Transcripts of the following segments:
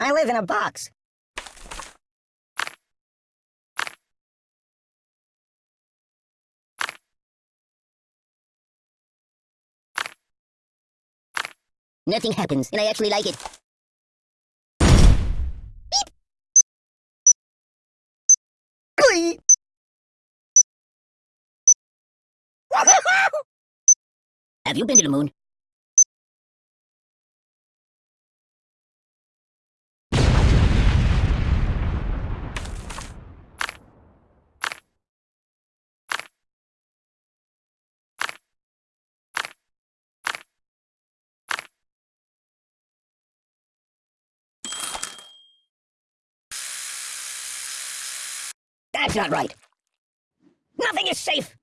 I live in a box. Nothing happens, and I actually like it. Glee! Have you been to the moon? That's not right. Nothing is safe.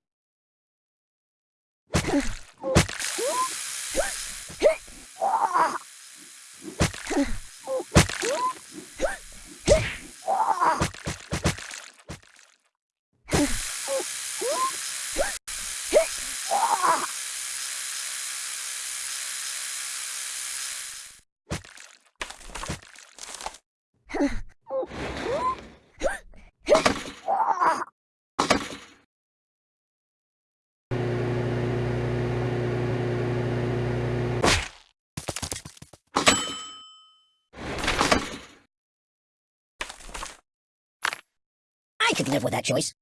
I could live with that choice.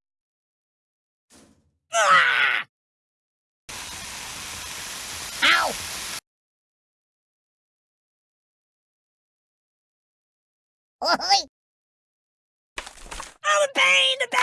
Ah! Ow! Oh, pain, the pain!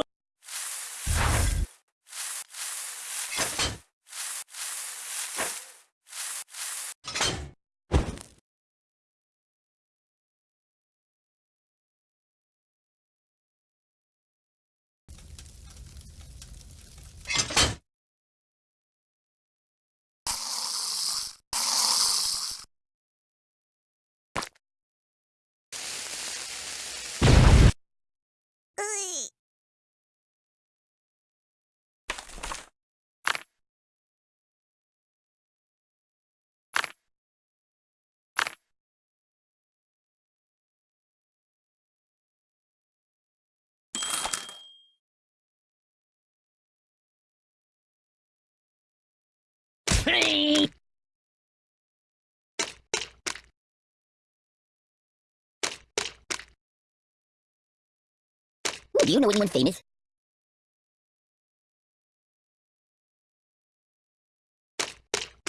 Do you know anyone famous?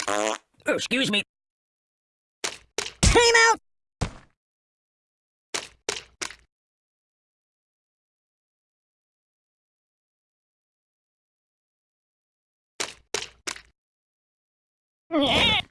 Oh, excuse me. Came out! Yeah.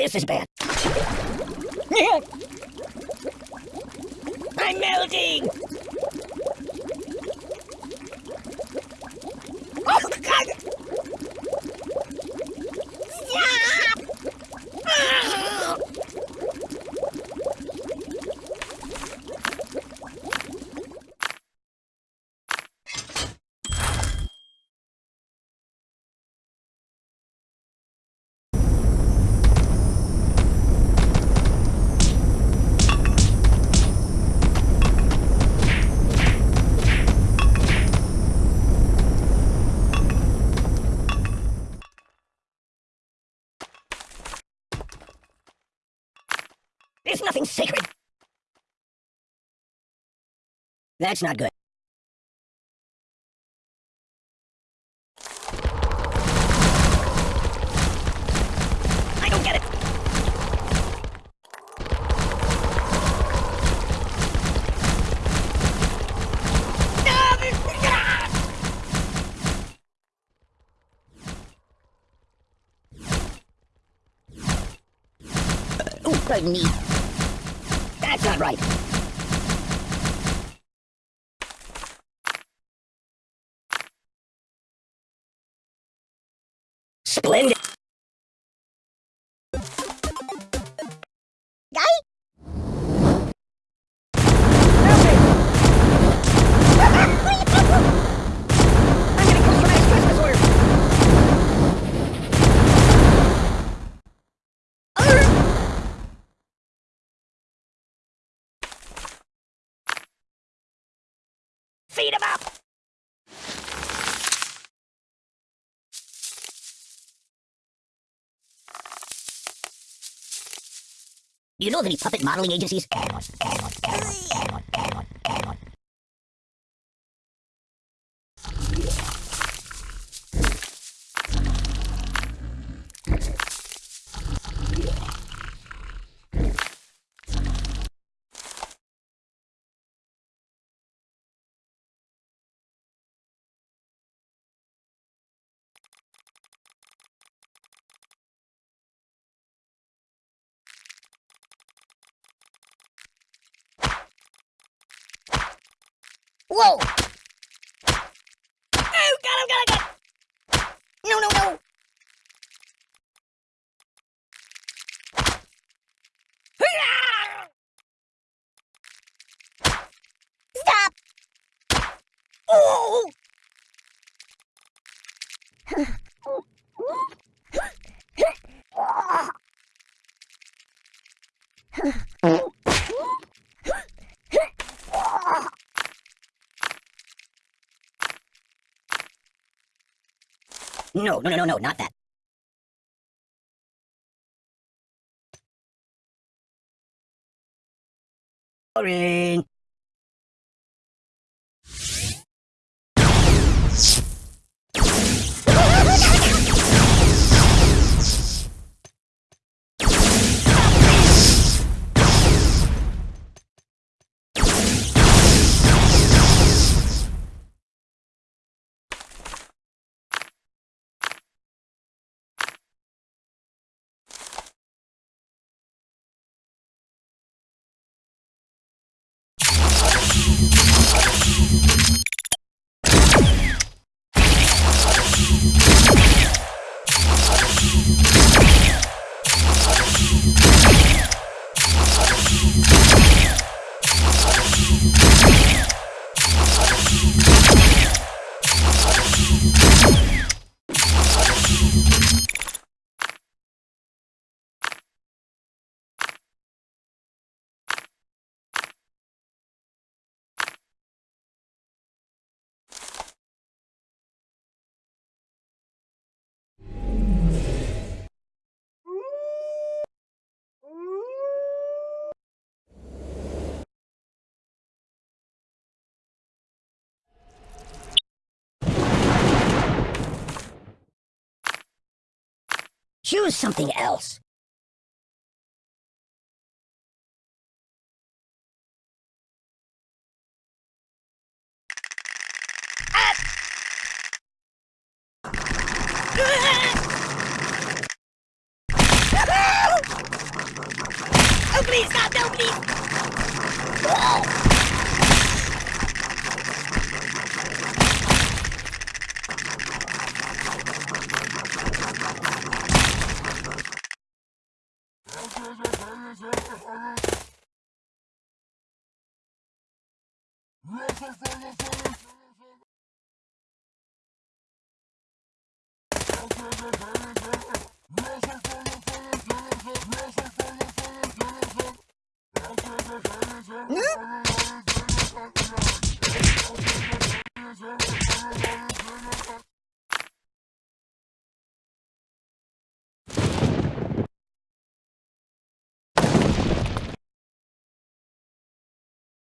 This is bad. I'm melting! There's nothing sacred. That's not good. I don't get it! Uh, oh, pardon me. That's not right. Feed him up! You know of any puppet modeling agencies? Whoa! Oh, got him, oh, got him, oh, got! No, no, no! Stop! Oh! No, no, no, no, no, not that. Boring. Choose something else. Oh, please, God, no, please! Yes,